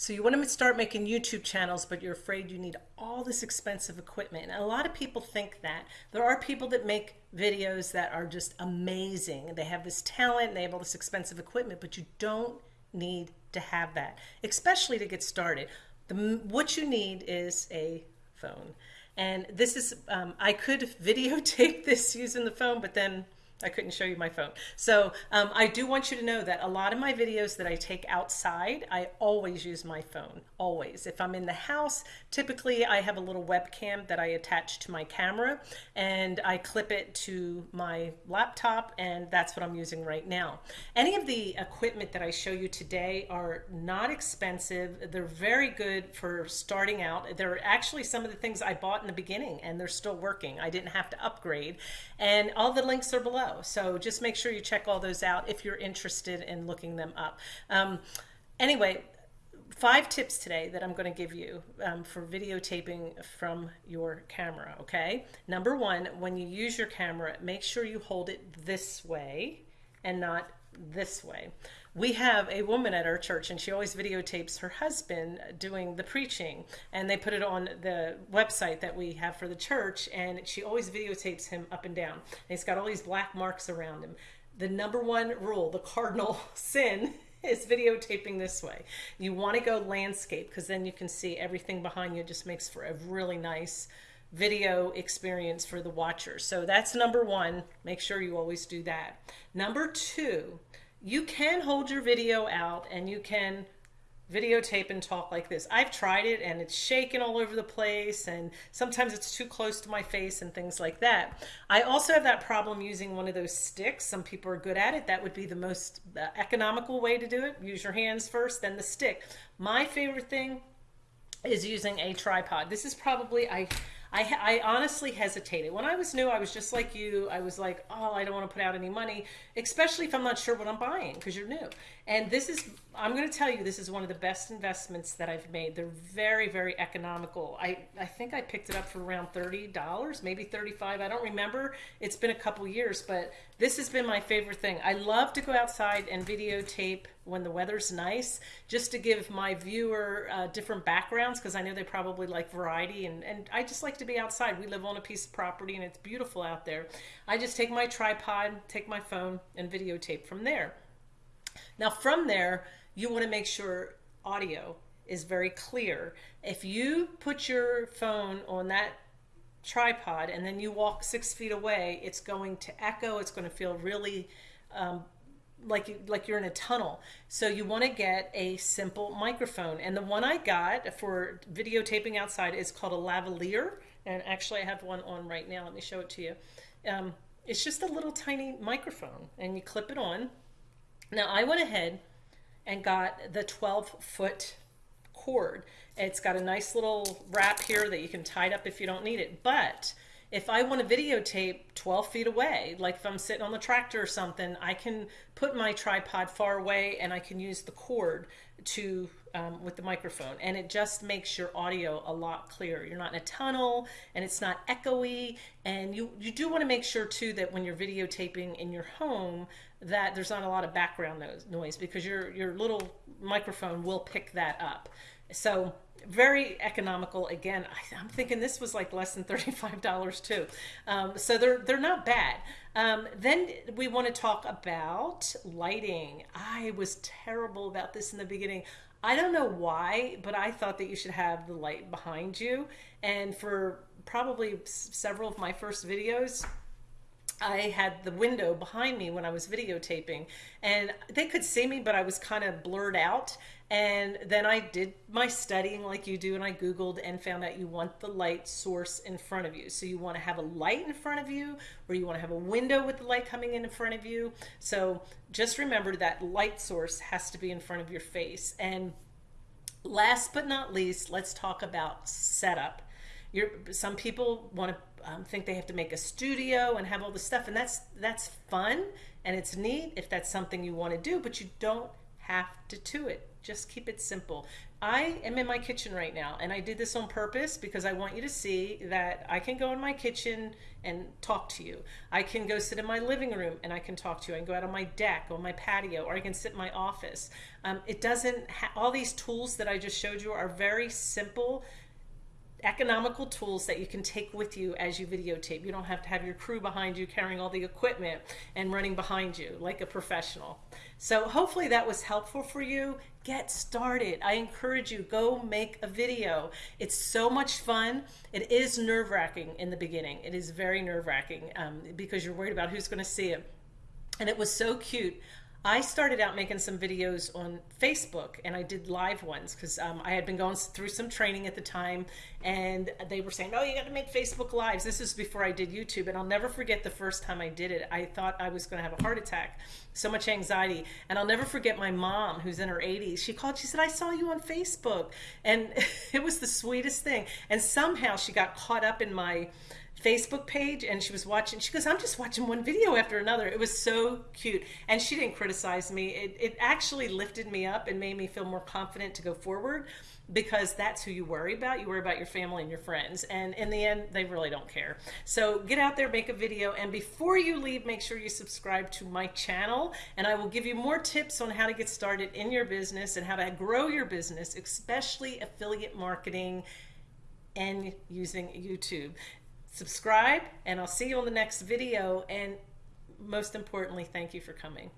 So you want to start making YouTube channels, but you're afraid you need all this expensive equipment. And a lot of people think that. There are people that make videos that are just amazing. They have this talent and they have all this expensive equipment, but you don't need to have that, especially to get started. The, what you need is a phone. And this is, um, I could videotape this using the phone, but then I couldn't show you my phone. So um, I do want you to know that a lot of my videos that I take outside, I always use my phone, always. If I'm in the house, typically I have a little webcam that I attach to my camera and I clip it to my laptop and that's what I'm using right now. Any of the equipment that I show you today are not expensive. They're very good for starting out. They're actually some of the things I bought in the beginning and they're still working. I didn't have to upgrade and all the links are below. So just make sure you check all those out if you're interested in looking them up. Um, anyway, five tips today that I'm going to give you um, for videotaping from your camera, okay? Number one, when you use your camera, make sure you hold it this way and not this way. We have a woman at our church and she always videotapes her husband doing the preaching and they put it on the website that we have for the church and she always videotapes him up and down. And he's got all these black marks around him. The number one rule, the cardinal sin is videotaping this way. You want to go landscape because then you can see everything behind you. It just makes for a really nice video experience for the watcher. So that's number one. Make sure you always do that. Number two, you can hold your video out and you can videotape and talk like this. I've tried it and it's shaking all over the place and sometimes it's too close to my face and things like that. I also have that problem using one of those sticks. Some people are good at it. That would be the most economical way to do it. Use your hands first, then the stick. My favorite thing is using a tripod. This is probably, I I, I honestly hesitated. When I was new, I was just like you. I was like, oh, I don't want to put out any money, especially if I'm not sure what I'm buying because you're new. And this is, I'm going to tell you, this is one of the best investments that I've made. They're very, very economical. I, I think I picked it up for around $30, maybe 35 I don't remember. It's been a couple years, but this has been my favorite thing. I love to go outside and videotape when the weather's nice, just to give my viewer uh, different backgrounds because I know they probably like variety and, and I just like to be outside. We live on a piece of property and it's beautiful out there. I just take my tripod, take my phone and videotape from there. Now from there, you want to make sure audio is very clear. If you put your phone on that tripod and then you walk six feet away, it's going to echo. It's going to feel really um, like like you're in a tunnel. So you want to get a simple microphone. And the one I got for videotaping outside is called a lavalier. And actually I have one on right now. Let me show it to you. Um, it's just a little tiny microphone and you clip it on now I went ahead and got the 12 foot cord. It's got a nice little wrap here that you can tie it up if you don't need it. But if I want to videotape 12 feet away, like if I'm sitting on the tractor or something, I can put my tripod far away and I can use the cord to um, with the microphone and it just makes your audio a lot clearer. You're not in a tunnel and it's not echoey and you, you do want to make sure too that when you're videotaping in your home that there's not a lot of background noise because your, your little microphone will pick that up. So very economical. Again, I, am thinking this was like less than $35 too. Um, so they're, they're not bad. Um, then we want to talk about lighting. I was terrible about this in the beginning. I don't know why, but I thought that you should have the light behind you. And for probably several of my first videos, I had the window behind me when I was videotaping and they could see me, but I was kind of blurred out. And then I did my studying like you do and I Googled and found out you want the light source in front of you. So you want to have a light in front of you or you want to have a window with the light coming in in front of you. So just remember that light source has to be in front of your face. And last but not least, let's talk about setup. You're, some people want to um, think they have to make a studio and have all this stuff and that's that's fun and it's neat if that's something you want to do but you don't have to do it. Just keep it simple. I am in my kitchen right now, and I did this on purpose because I want you to see that I can go in my kitchen and talk to you. I can go sit in my living room and I can talk to you. I can go out on my deck, on my patio, or I can sit in my office. Um, it doesn't, all these tools that I just showed you are very simple economical tools that you can take with you as you videotape. You don't have to have your crew behind you carrying all the equipment and running behind you like a professional. So hopefully that was helpful for you. Get started. I encourage you, go make a video. It's so much fun. It is nerve wracking in the beginning. It is very nerve wracking um, because you're worried about who's going to see it. And it was so cute. I started out making some videos on Facebook and I did live ones because um, I had been going through some training at the time and they were saying, oh, you got to make Facebook Lives. This is before I did YouTube. And I'll never forget the first time I did it. I thought I was going to have a heart attack. So much anxiety. And I'll never forget my mom, who's in her 80s. She called, she said, I saw you on Facebook. And it was the sweetest thing. And somehow she got caught up in my Facebook page and she was watching. She goes, I'm just watching one video after another. It was so cute. And she didn't criticize me. It, it actually lifted me up and made me feel more confident to go forward because that's who you worry about. You worry about your family and your friends. And in the end, they really don't care. So get out there, make a video. And before you leave, make sure you subscribe to my channel. And I will give you more tips on how to get started in your business and how to grow your business, especially affiliate marketing and using YouTube subscribe, and I'll see you on the next video. And most importantly, thank you for coming.